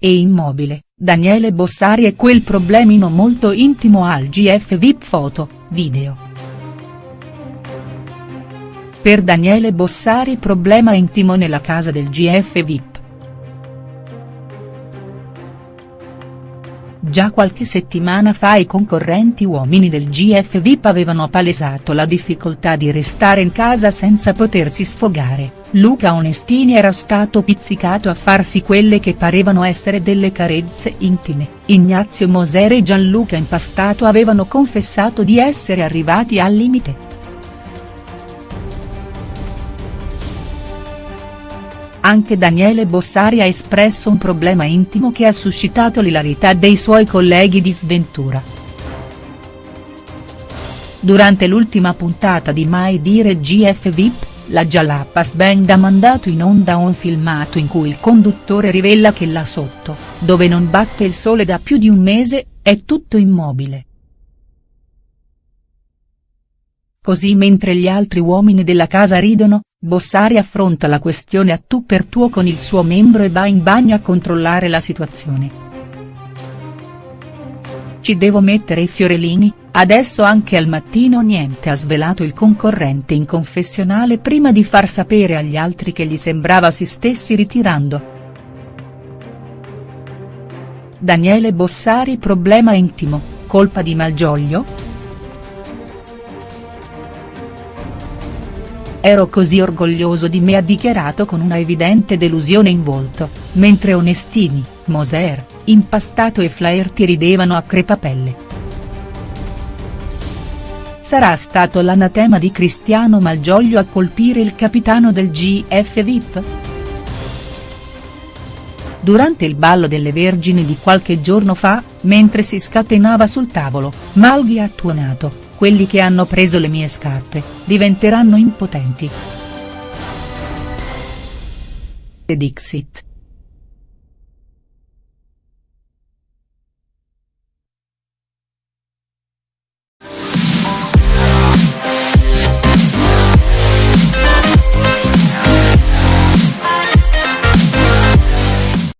e immobile, Daniele Bossari e quel problemino molto intimo al GF VIP foto, video. Per Daniele Bossari problema intimo nella casa del GF VIP. Già qualche settimana fa i concorrenti uomini del GF VIP avevano palesato la difficoltà di restare in casa senza potersi sfogare, Luca Onestini era stato pizzicato a farsi quelle che parevano essere delle carezze intime, Ignazio Moser e Gianluca Impastato avevano confessato di essere arrivati al limite. Anche Daniele Bossari ha espresso un problema intimo che ha suscitato l'ilarità dei suoi colleghi di sventura. Durante l'ultima puntata di Mai Dire GF VIP, la Jalapas Band ha mandato in onda un filmato in cui il conduttore rivela che là sotto, dove non batte il sole da più di un mese, è tutto immobile. Così mentre gli altri uomini della casa ridono, Bossari affronta la questione a tu per tuo con il suo membro e va in bagno a controllare la situazione. Ci devo mettere i fiorellini, adesso anche al mattino niente ha svelato il concorrente in confessionale prima di far sapere agli altri che gli sembrava si stessi ritirando. Daniele Bossari problema intimo, colpa di Malgioglio?. Ero così orgoglioso di me ha dichiarato con una evidente delusione in volto, mentre Onestini, Moser, Impastato e Flaherty ridevano a crepapelle. Sarà stato l'anatema di Cristiano Malgioglio a colpire il capitano del GF VIP?. Durante il ballo delle Vergini di qualche giorno fa, mentre si scatenava sul tavolo, Malghi ha tuonato, quelli che hanno preso le mie scarpe, diventeranno impotenti. Dixit.